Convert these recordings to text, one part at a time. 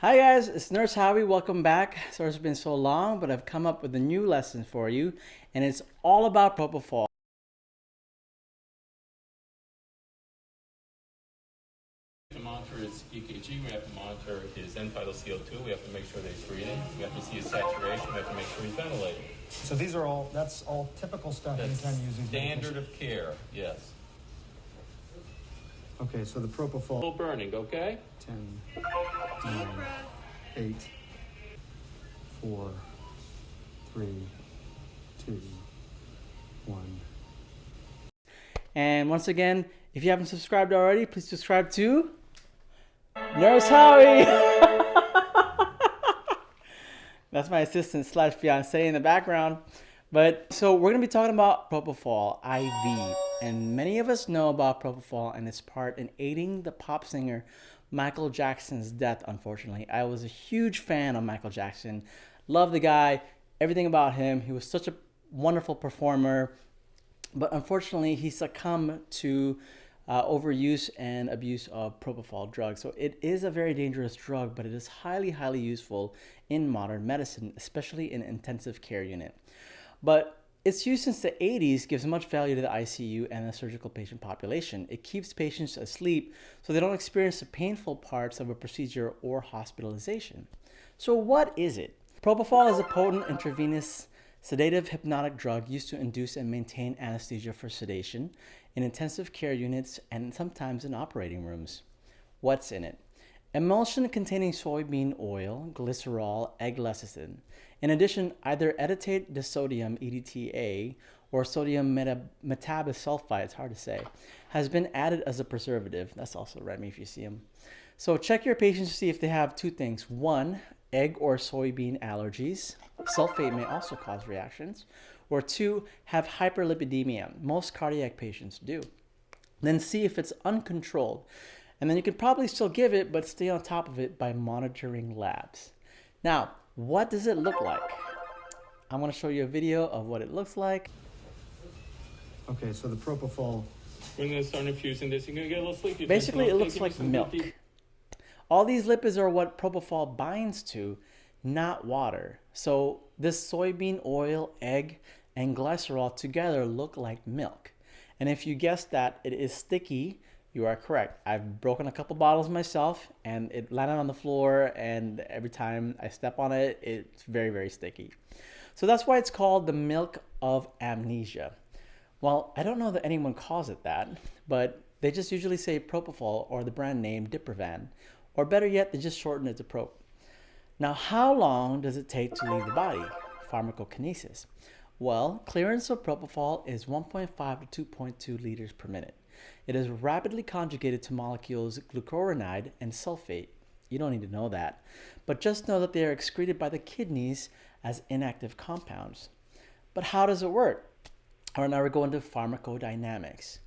Hi guys, it's Nurse Howie. Welcome back. Sorry it's been so long, but I've come up with a new lesson for you, and it's all about propofol. to monitor his EKG, we have to monitor his end tidal CO2, we have to make sure that he's breathing, we have to see his saturation, we have to make sure he's ventilating. So these are all, that's all typical stuff That's anytime you use these standard medications. of care, yes. Okay, so the propofol, Little burning, okay? 10, 9, 8, 4, 3, 2, 1. And once again, if you haven't subscribed already, please subscribe to Nurse Howie. That's my assistant slash fiance in the background. But so we're gonna be talking about propofol IV, and many of us know about propofol and its part in aiding the pop singer Michael Jackson's death. Unfortunately, I was a huge fan of Michael Jackson. Love the guy, everything about him. He was such a wonderful performer but unfortunately he succumbed to uh, overuse and abuse of propofol drugs so it is a very dangerous drug but it is highly highly useful in modern medicine especially in intensive care unit but its use since the 80s gives much value to the ICU and the surgical patient population. It keeps patients asleep so they don't experience the painful parts of a procedure or hospitalization. So, what is it? Propofol is a potent intravenous sedative hypnotic drug used to induce and maintain anesthesia for sedation in intensive care units and sometimes in operating rooms. What's in it? Emulsion containing soybean oil, glycerol, egg lecithin. In addition, either edetate disodium EDTA or sodium meta- metabisulfite, it's hard to say, has been added as a preservative. That's also red Remy if you see them. So check your patients to see if they have two things. One, egg or soybean allergies. Sulfate may also cause reactions. Or two, have hyperlipidemia. Most cardiac patients do. Then see if it's uncontrolled. And then you can probably still give it, but stay on top of it by monitoring labs. Now, what does it look like? I'm going to show you a video of what it looks like. Okay, so the propofol, We're gonna start infusing this, you're gonna get a little sleepy. Basically, it looks like milk. deep- All these lipids are what propofol binds to, not water. So this soybean oil, egg, and glycerol together look like milk. And if you guessed that it is sticky, you are correct. I've broken a couple bottles myself and it landed on the floor and every time I step on it, it's very, very sticky. So that's why it's called the milk of amnesia. Well, I don't know that anyone calls it that, but they just usually say propofol or the brand name Diprivan, or better yet, they just shorten it to prop. Now, how long does it take to leave the body? Pharmacokinesis. Well, clearance of propofol is 1.5 to 2.2 liters per minute. It is rapidly conjugated to molecules glucuronide and sulfate. You don't need to know that, but just know that they are excreted by the kidneys as inactive compounds. But how does it work? All right, now we're going to pharmacodynamics.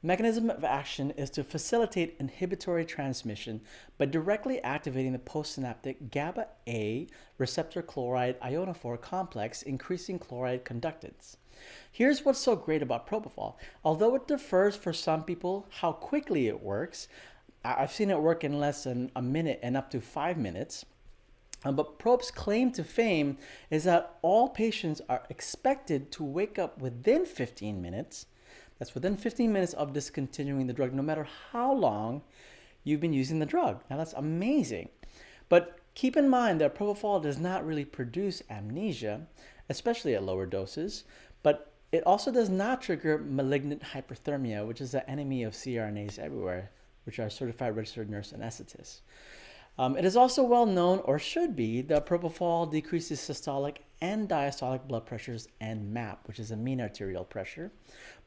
Mechanism of action is to facilitate inhibitory transmission by directly activating the postsynaptic GABA A receptor chloride ionophore complex, increasing chloride conductance. Here's what's so great about propofol. Although it differs for some people how quickly it works, I've seen it work in less than a minute and up to five minutes. Um, but Prope's claim to fame is that all patients are expected to wake up within 15 minutes. That's within 15 minutes of discontinuing the drug, no matter how long you've been using the drug. Now that's amazing. But keep in mind that propofol does not really produce amnesia, especially at lower doses. But it also does not trigger malignant hyperthermia, which is the enemy of CRNAs everywhere, which are certified registered nurse anesthetists. Um, it is also well known, or should be, that propofol decreases systolic and diastolic blood pressures and MAP, which is a mean arterial pressure,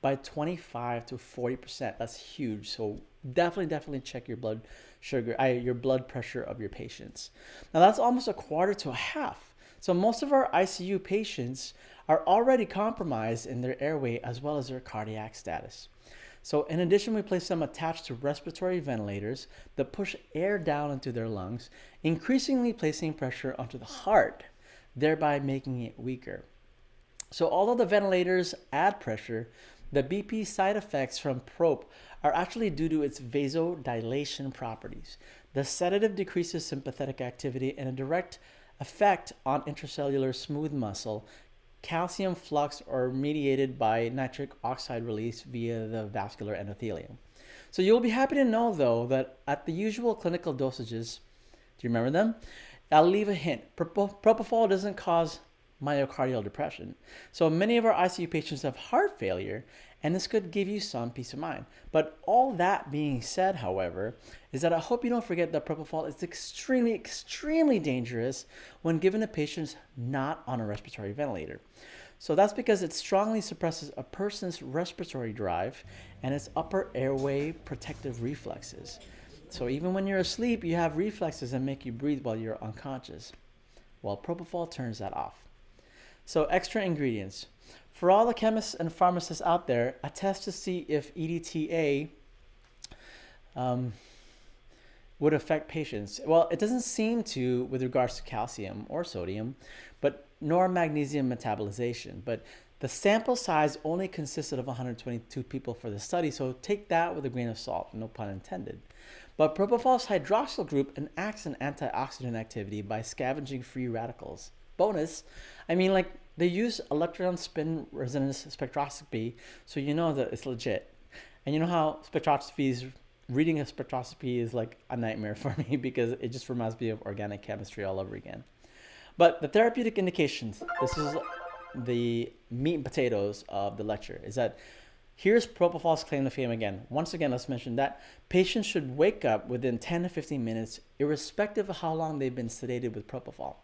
by 25 to 40 percent. That's huge. So definitely, definitely check your blood sugar, uh, your blood pressure of your patients. Now that's almost a quarter to a half. So most of our ICU patients are already compromised in their airway as well as their cardiac status. So in addition, we place them attached to respiratory ventilators that push air down into their lungs, increasingly placing pressure onto the heart, thereby making it weaker. So although the ventilators add pressure, the BP side effects from PROPE are actually due to its vasodilation properties. The sedative decreases sympathetic activity and a direct effect on intracellular smooth muscle, calcium flux, are mediated by nitric oxide release via the vascular endothelium. So you'll be happy to know, though, that at the usual clinical dosages, do you remember them? I'll leave a hint. Propofol doesn't cause myocardial depression. So many of our ICU patients have heart failure, and this could give you some peace of mind. But all that being said, however, is that I hope you don't forget that propofol is extremely, extremely dangerous when given to patients not on a respiratory ventilator. So that's because it strongly suppresses a person's respiratory drive and its upper airway protective reflexes. So even when you're asleep, you have reflexes that make you breathe while you're unconscious. Well, propofol turns that off. So extra ingredients. For all the chemists and pharmacists out there, a test to see if EDTA um, would affect patients. Well, it doesn't seem to with regards to calcium or sodium, but nor magnesium metabolization. But the sample size only consisted of 122 people for the study, so take that with a grain of salt, no pun intended. But propofol's hydroxyl group enacts an antioxidant activity by scavenging free radicals. Bonus, I mean, like they use electron spin resonance spectroscopy, so you know that it's legit. And you know how spectroscopy is, reading a spectroscopy is like a nightmare for me because it just reminds me of organic chemistry all over again. But the therapeutic indications, this is the meat and potatoes of the lecture, is that Here's Propofol's claim to fame again. Once again, let's mention that patients should wake up within 10 to 15 minutes, irrespective of how long they've been sedated with propofol.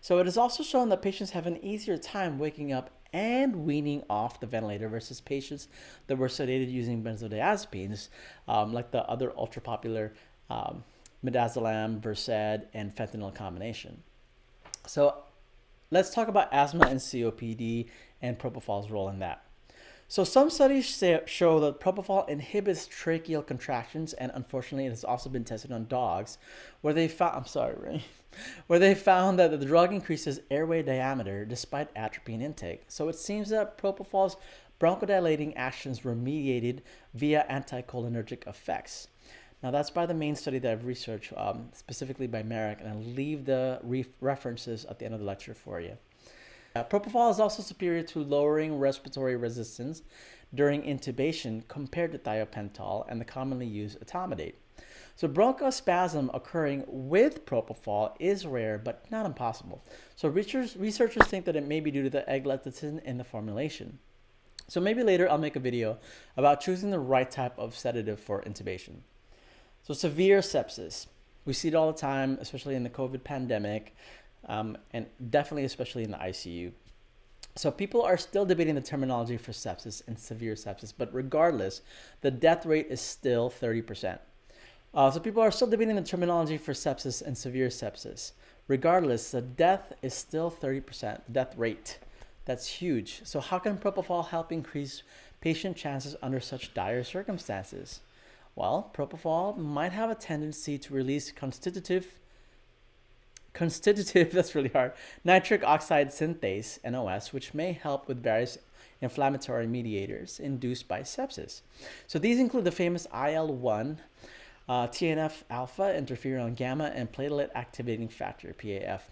So it is also shown that patients have an easier time waking up and weaning off the ventilator versus patients that were sedated using benzodiazepines, um, like the other ultra popular um, midazolam, Versed, and fentanyl combination. So let's talk about asthma and COPD and propofol's role in that. So some studies say, show that propofol inhibits tracheal contractions, and unfortunately, it has also been tested on dogs, where they found I'm sorry, Ray, where they found that the drug increases airway diameter despite atropine intake. So it seems that propofol's bronchodilating actions were mediated via anticholinergic effects. Now that's by the main study that I've researched, um, specifically by Marik, and I'll leave the references at the end of the lecture for you. Uh, propofol is also superior to lowering respiratory resistance during intubation compared to thiopental and the commonly used etomidate. So bronchospasm occurring with propofol is rare, but not impossible. So researchers, think that it may be due to the egg-lecithin in the formulation. So maybe later I'll make a video about choosing the right type of sedative for intubation. So severe sepsis. We see it all the time, especially in the COVID pandemic um, and definitely especially in the ICU. So people are still debating the terminology for sepsis and severe sepsis, but regardless, the death rate is still 30%. Uh, so people are still debating the terminology for sepsis and severe sepsis. Regardless, the death is still 30%, death rate. That's huge. So how can propofol help increase patient chances under such dire circumstances? Well, propofol might have a tendency to release constitutive constitutive, that's really hard, nitric oxide synthase, NOS, which may help with various inflammatory mediators induced by sepsis. So these include the famous IL-1, uh, TNF alpha, interferon gamma, and platelet activating factor, PAF.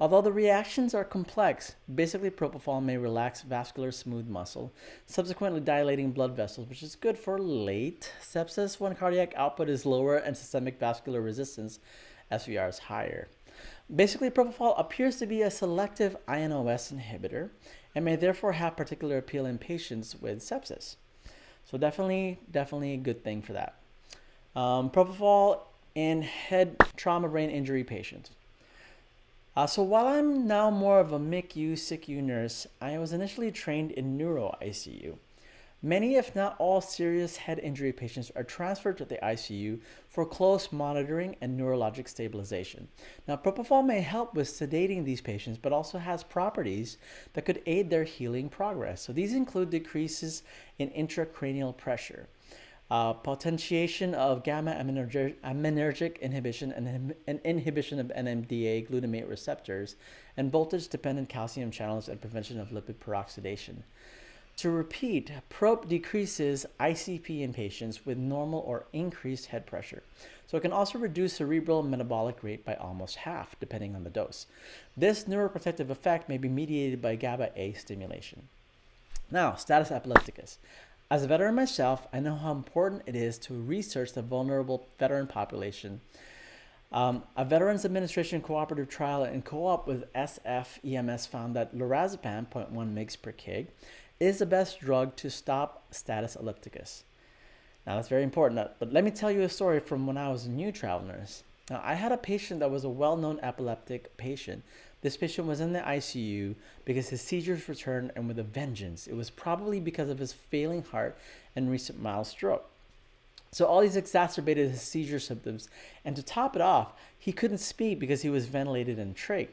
Although the reactions are complex, basically propofol may relax vascular smooth muscle, subsequently dilating blood vessels, which is good for late sepsis when cardiac output is lower and systemic vascular resistance, SVR, is higher. Basically, propofol appears to be a selective INOS inhibitor and may therefore have particular appeal in patients with sepsis. So definitely, definitely a good thing for that. Um, propofol in head trauma brain injury patients. Uh, so while I'm now more of a MICU, SICU nurse, I was initially trained in neuro ICU. Many, if not all, serious head injury patients are transferred to the ICU for close monitoring and neurologic stabilization. Now, propofol may help with sedating these patients, but also has properties that could aid their healing progress. So these include decreases in intracranial pressure, uh, potentiation of gamma aminergic inhibition and, and inhibition of NMDA glutamate receptors, and voltage-dependent calcium channels and prevention of lipid peroxidation. To repeat, PROPE decreases ICP in patients with normal or increased head pressure. So it can also reduce cerebral metabolic rate by almost half, depending on the dose. This neuroprotective effect may be mediated by GABA A stimulation. Now, status epilepticus. As a veteran myself, I know how important it is to research the vulnerable veteran population. Um, a Veterans Administration cooperative trial in co-op with SF EMS found that lorazepam 0.1 mg per kg is the best drug to stop status epilepticus. Now that's very important, uh, but let me tell you a story from when I was a new travel nurse. Now I had a patient that was a well-known epileptic patient. This patient was in the ICU because his seizures returned and with a vengeance. It was probably because of his failing heart and recent mild stroke. So all these exacerbated his seizure symptoms, and to top it off, he couldn't speak because he was ventilated and trach.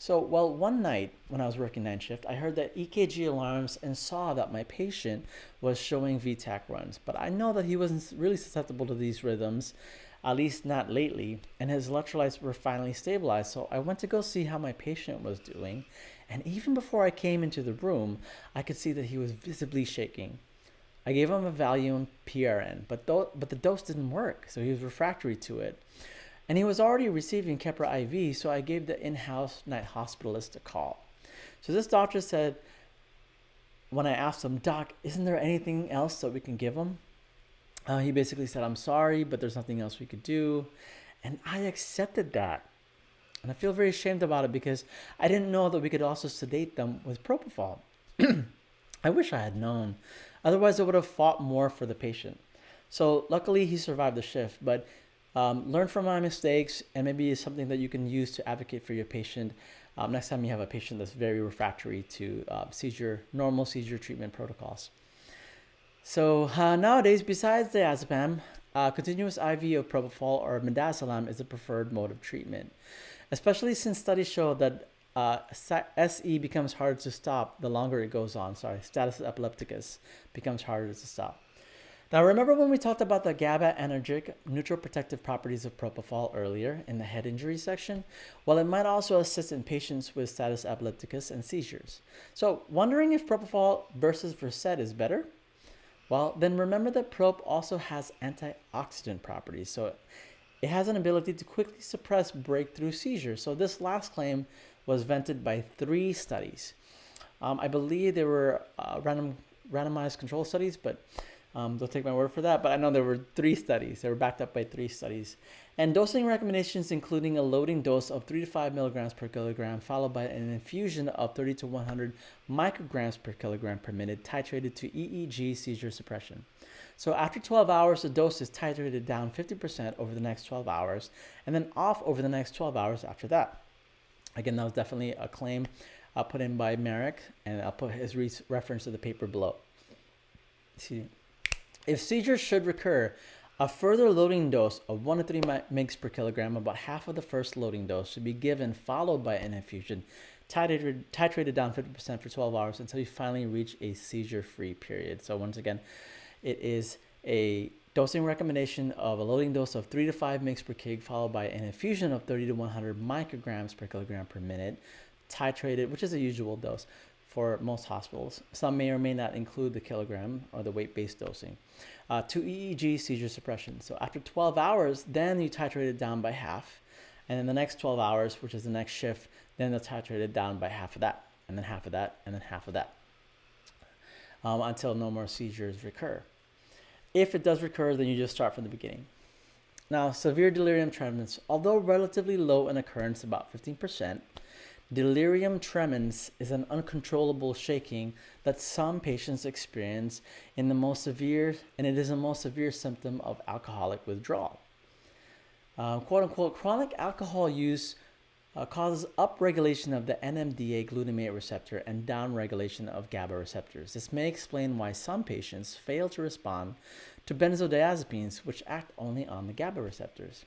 So, well, one night when I was working night shift, I heard that EKG alarms and saw that my patient was showing V-tach runs. But I know that he wasn't really susceptible to these rhythms, at least not lately, and his electrolytes were finally stabilized. So I went to go see how my patient was doing, and even before I came into the room, I could see that he was visibly shaking. I gave him a Valium PRN, but, but the dose didn't work, so he was refractory to it. And he was already receiving Keppra IV, so I gave the in-house night hospitalist a call. So this doctor said, when I asked him, Doc, isn't there anything else that we can give him? Uh, he basically said, I'm sorry, but there's nothing else we could do. And I accepted that. And I feel very ashamed about it because I didn't know that we could also sedate them with propofol. I wish I had known. Otherwise, I would have fought more for the patient. So luckily, he survived the shift, but um, learn from my mistakes and maybe it's something that you can use to advocate for your patient um, next time you have a patient that's very refractory to uh, seizure, normal seizure treatment protocols. So uh, nowadays, besides diazepam, uh, continuous IV of propofol or midazolam is the preferred mode of treatment, especially since studies show that uh, SE becomes harder to stop the longer it goes on. Sorry, status epilepticus becomes harder to stop. Now remember when we talked about the GABA-anergic neuroprotective properties of propofol earlier in the head injury section? Well, it might also assist in patients with status epilepticus and seizures. So wondering if propofol versus Versed is better? Well, then remember that prop also has antioxidant properties. So it has an ability to quickly suppress breakthrough seizures. So this last claim was vented by three studies. Um, I believe they were uh, random, randomized control studies, but um, don't take my word for that, but I know there were three studies. They were backed up by three studies. And dosing recommendations including a loading dose of 3 to 5 milligrams per kilogram, followed by an infusion of 30 to 100 micrograms per kilogram per minute, titrated to EEG seizure suppression. So after 12 hours, the dose is titrated down 50% over the next 12 hours, and then off over the next 12 hours after that. Again, that was definitely a claim uh, put in by Marik, and I'll put his re reference to the paper below. See. If seizures should recur, a further loading dose of 1 to 3 mg per kilogram, about half of the first loading dose, should be given, followed by an infusion, titrated, titrated down 50% for 12 hours until you finally reach a seizure-free period. So once again, it is a dosing recommendation of a loading dose of 3 to 5 mg per kg, followed by an infusion of 30 to 100 micrograms per kilogram per minute, titrated, which is a usual dose, for most hospitals. Some may or may not include the kilogram or the weight-based dosing. Uh, to EEG seizure suppression. So after 12 hours, then you titrate it down by half. And then the next 12 hours, which is the next shift, then they'll titrate it down by half of that, and then half of that, and then half of that. Um, until no more seizures recur. If it does recur, then you just start from the beginning. Now, severe delirium tremens, although relatively low in occurrence, about 15%, Delirium tremens is an uncontrollable shaking that some patients experience in the most severe, and it is a most severe symptom of alcoholic withdrawal. Uh, quote unquote, chronic alcohol use uh, causes upregulation of the NMDA glutamate receptor and downregulation of GABA receptors. This may explain why some patients fail to respond to benzodiazepines, which act only on the GABA receptors.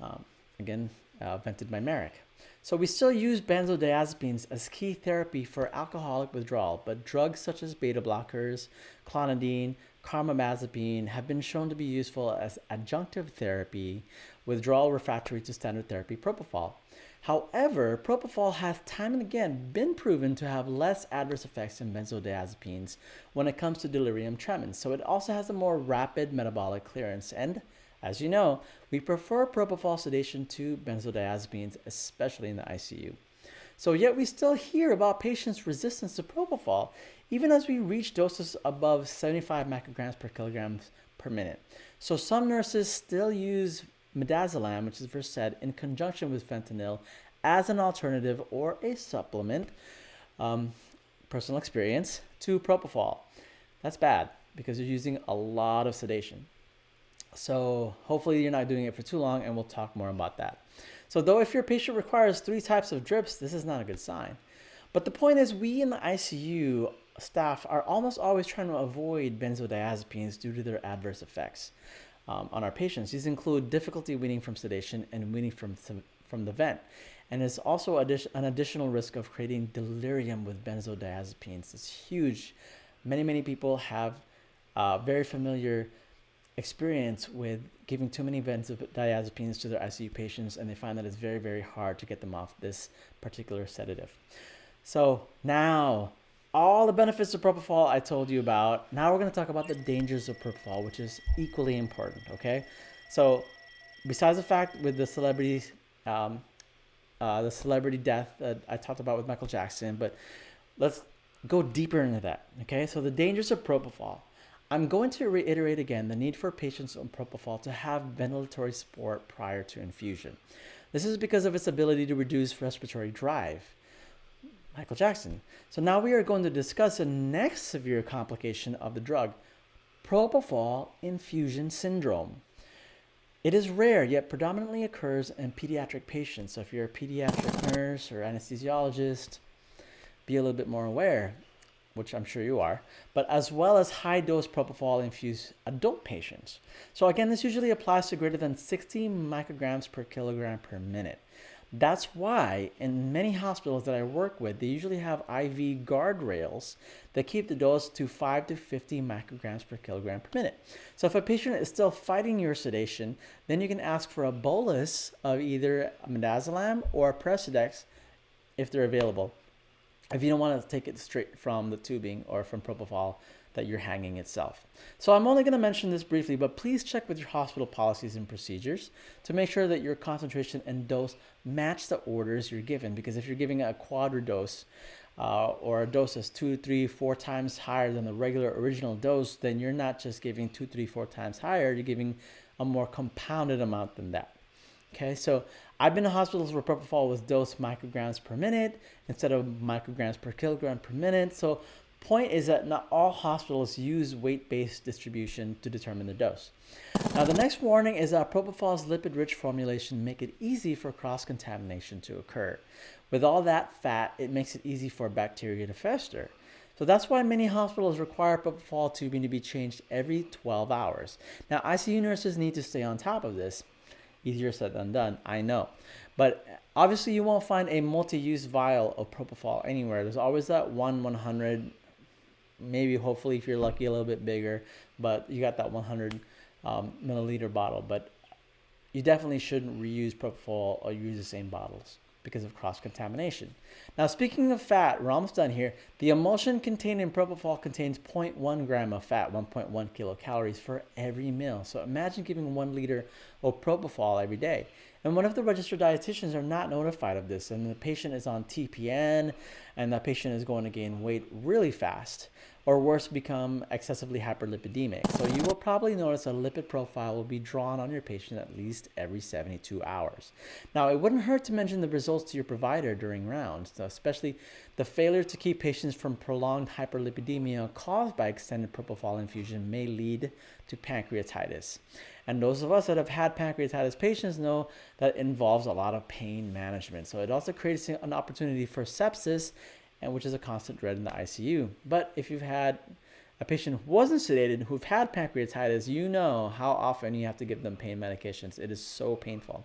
Um, again, uh, vented by Marik. So we still use benzodiazepines as key therapy for alcoholic withdrawal, but drugs such as beta blockers, clonidine, carbamazepine have been shown to be useful as adjunctive therapy, withdrawal refractory to standard therapy propofol. However, propofol has time and again been proven to have less adverse effects than benzodiazepines when it comes to delirium tremens. So it also has a more rapid metabolic clearance. And as you know, we prefer propofol sedation to benzodiazepines, especially in the ICU. So yet we still hear about patients' resistance to propofol, even as we reach doses above 75 micrograms per kilogram per minute. So some nurses still use midazolam, which is Versed, in conjunction with fentanyl as an alternative or a supplement, um, personal experience, to propofol. That's bad because you're using a lot of sedation. So hopefully you're not doing it for too long and we'll talk more about that. So though if your patient requires three types of drips, this is not a good sign. But the point is we in the ICU staff are almost always trying to avoid benzodiazepines due to their adverse effects um, on our patients. These include difficulty weaning from sedation and weaning from, from the vent. And it's also an additional risk of creating delirium with benzodiazepines. It's huge. Many, many people have uh, very familiar experience with giving too many benzodiazepines to their ICU patients, and they find that it's very, very hard to get them off this particular sedative. So now all the benefits of propofol I told you about. Now we're going to talk about the dangers of propofol, which is equally important. Okay, so besides the fact with the celebrity, um, uh, the celebrity death that I talked about with Michael Jackson, but let's go deeper into that. Okay, so the dangers of propofol. I'm going to reiterate again the need for patients on propofol to have ventilatory support prior to infusion. This is because of its ability to reduce respiratory drive. Michael Jackson. So now we are going to discuss the next severe complication of the drug, propofol infusion syndrome. It is rare, yet predominantly occurs in pediatric patients. So if you're a pediatric nurse or anesthesiologist, be a little bit more aware, which I'm sure you are, but as well as high dose propofol infused adult patients. So again, this usually applies to greater than 60 micrograms per kilogram per minute. That's why in many hospitals that I work with, they usually have IV guardrails that keep the dose to 5 to 50 micrograms per kilogram per minute. So if a patient is still fighting your sedation, then you can ask for a bolus of either midazolam or Precedex if they're available. If you don't want to take it straight from the tubing or from propofol, that you're hanging itself. So I'm only going to mention this briefly, but please check with your hospital policies and procedures to make sure that your concentration and dose match the orders you're given. Because if you're giving a quadra dose uh, or a dose that's two, three, four times higher than the regular original dose, then you're not just giving two, three, four times higher, you're giving a more compounded amount than that. Okay, so I've been in hospitals where propofol was dosed micrograms per minute instead of micrograms per kilogram per minute. So Point is that not all hospitals use weight-based distribution to determine the dose. Now the next warning is that propofol's lipid-rich formulation make it easy for cross-contamination to occur. With all that fat, it makes it easy for bacteria to fester. So that's why many hospitals require propofol tubing to be changed every 12 hours. Now ICU nurses need to stay on top of this. Easier said than done, I know. But obviously you won't find a multi-use vial of propofol anywhere. There's always that one 100 maybe hopefully if you're lucky a little bit bigger but you got that 100 um, milliliter bottle but you definitely shouldn't reuse propofol or use the same bottles because of cross-contamination. Now speaking of fat, we're almost done here. The emulsion contained in propofol contains 0.1 gram of fat, 1.1 kilocalories for every meal. So imagine giving one liter of propofol every day. And one of the registered dietitians are not notified of this and the patient is on TPN and that patient is going to gain weight really fast? Or worse, become excessively hyperlipidemic. So you will probably notice a lipid profile will be drawn on your patient at least every 72 hours. Now, it wouldn't hurt to mention the results to your provider during rounds, especially the failure to keep patients from prolonged hyperlipidemia caused by extended propofol infusion may lead to pancreatitis. And those of us that have had pancreatitis patients know that involves a lot of pain management. So it also creates an opportunity for sepsis and which is a constant dread in the ICU. But if you've had a patient who wasn't sedated who've had pancreatitis, you know how often you have to give them pain medications. It is so painful.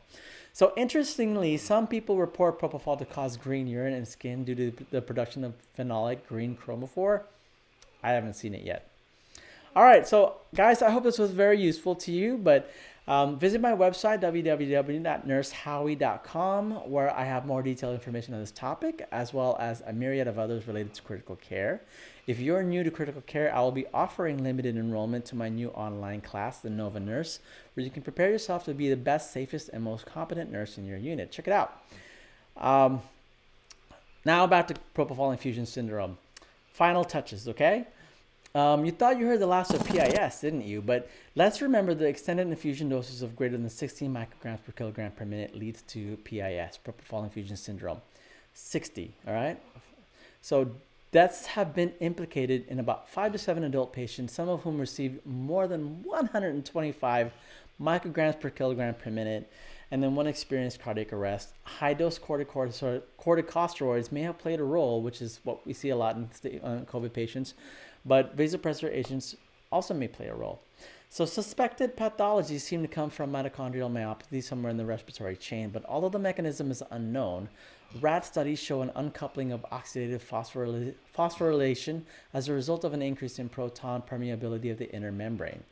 So interestingly, some people report propofol to cause green urine and skin due to the production of phenolic green chromophore. I haven't seen it yet. All right, so guys, I hope this was very useful to you, but Um, visit my website, www.nursehowie.com, where I have more detailed information on this topic, as well as a myriad of others related to critical care. If you're new to critical care, I will be offering limited enrollment to my new online class, the Nova Nurse, where you can prepare yourself to be the best, safest, and most competent nurse in your unit. Check it out. Um, now back to propofol infusion syndrome. Final touches, okay? Um, you thought you heard the last of PIS, didn't you? But let's remember the extended infusion doses of greater than 16 micrograms per kilogram per minute leads to PIS, propofol infusion syndrome. 60, all right? So deaths have been implicated in about five to seven adult patients, some of whom received more than 125 micrograms per kilogram per minute, and then one experienced cardiac arrest. High dose corticosteroids may have played a role, which is what we see a lot in uh, COVID patients but vasopressor agents also may play a role. So suspected pathologies seem to come from mitochondrial myopathy somewhere in the respiratory chain, but although the mechanism is unknown, rat studies show an uncoupling of oxidative phosphorylation as a result of an increase in proton permeability of the inner membrane.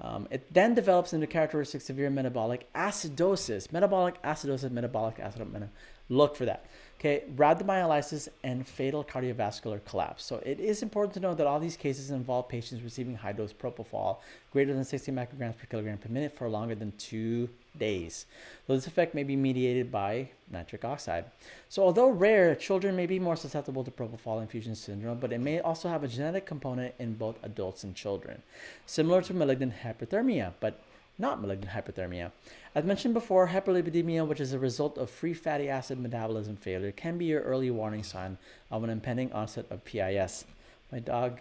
Um, it then develops into characteristic severe metabolic acidosis, metabolic acidosis, metabolic acidosis. Look for that. Okay, rhabdomyolysis and fatal cardiovascular collapse. So it is important to know that all these cases involve patients receiving high dose propofol greater than 60 micrograms per kilogram per minute for longer than two days. So this effect may be mediated by nitric oxide. So although rare, children may be more susceptible to propofol infusion syndrome, but it may also have a genetic component in both adults and children, similar to malignant hyperthermia, but not malignant hyperthermia. As mentioned before, hyperlipidemia, which is a result of free fatty acid metabolism failure, can be your early warning sign of an impending onset of PIS. My dog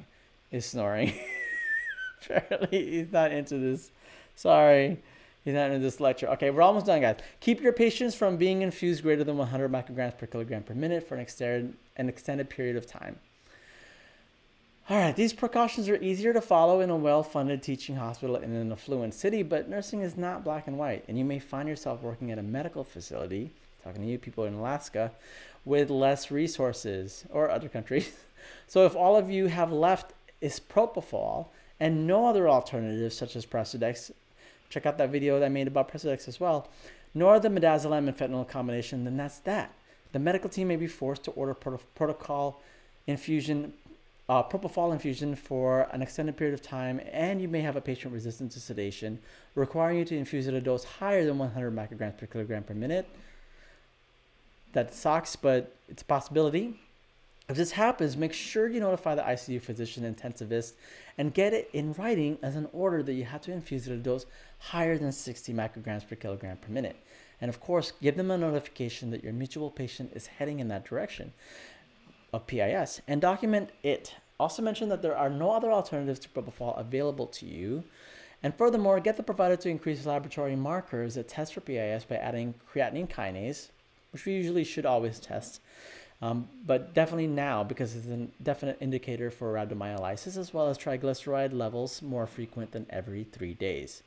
is snoring. Apparently, he's not into this. Sorry. He's not into this lecture. Okay, we're almost done, guys. Keep your patients from being infused greater than 100 micrograms per kilogram per minute for an extended, an extended period of time. All right, these precautions are easier to follow in a well-funded teaching hospital in an affluent city, but nursing is not black and white, and you may find yourself working at a medical facility, talking to you people in Alaska, with less resources or other countries. So if all of you have left is propofol and no other alternatives such as Precedex, check out that video that I made about Precedex as well, nor the midazolam and fentanyl combination, then that's that. The medical team may be forced to order protocol infusion uh, propofol infusion for an extended period of time, and you may have a patient resistant to sedation, requiring you to infuse at a dose higher than 100 micrograms per kilogram per minute. That sucks, but it's a possibility. If this happens, make sure you notify the ICU physician intensivist and get it in writing as an order that you have to infuse at a dose higher than 60 micrograms per kilogram per minute. And of course, give them a notification that your mutual patient is heading in that direction of PIS and document it. Also mention that there are no other alternatives to propofol available to you. And furthermore, get the provider to increase laboratory markers that test for PIS by adding creatinine kinase, which we usually should always test, um, but definitely now because it's a definite indicator for rhabdomyolysis as well as triglyceride levels more frequent than every three days.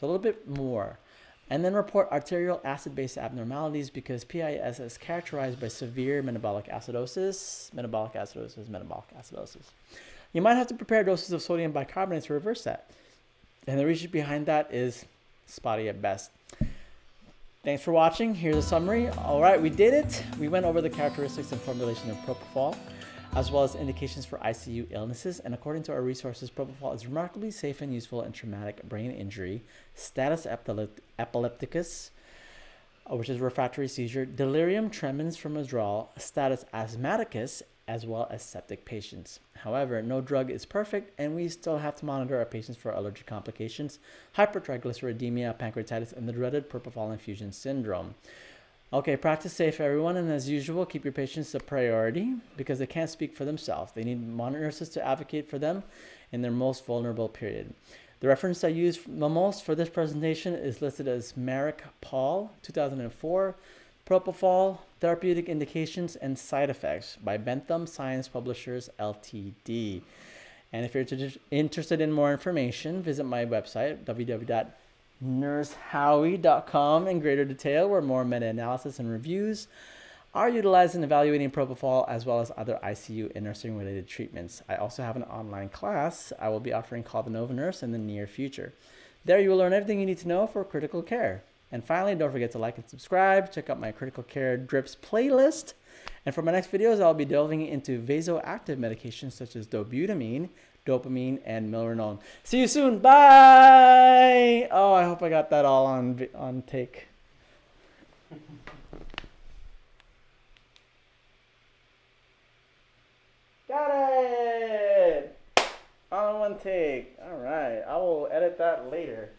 So a little bit more and then report arterial acid-base abnormalities because PIS is characterized by severe metabolic acidosis, metabolic acidosis, metabolic acidosis. You might have to prepare doses of sodium bicarbonate to reverse that. And the reason behind that is spotty at best. Thanks for watching. Here's a summary. All right, we did it. We went over the characteristics and formulation of propofol as well as indications for ICU illnesses. And according to our resources, propofol is remarkably safe and useful in traumatic brain injury, status epilepticus, uh, which is refractory seizure, delirium tremens from withdrawal, status asthmaticus, as well as septic patients. However, no drug is perfect, and we still have to monitor our patients for allergic complications, hypertriglyceridemia, pancreatitis, and the dreaded propofol infusion syndrome. Okay, practice safe, everyone, and as usual, keep your patients a priority because they can't speak for themselves. They need monitor nurses to advocate for them in their most vulnerable period. The reference I use the most for this presentation is listed as Marik Paul, 2004, Propofol, Therapeutic Indications and Side Effects by Bentham Science Publishers, Ltd. And if you're interested in more information, visit my website, www nursehowie.com in greater detail where more meta-analysis and reviews are utilized in evaluating propofol as well as other ICU and nursing related treatments. I also have an online class I will be offering called the Nova Nurse in the near future. There you will learn everything you need to know for critical care. And finally, don't forget to like and subscribe. Check out my critical care drips playlist. And for my next videos, I'll be delving into vasoactive medications such as dobutamine, dopamine, and milrinone. See you soon. Bye. Oh, I hope I got that all on on take. Got it. On one take. All right. I will edit that later.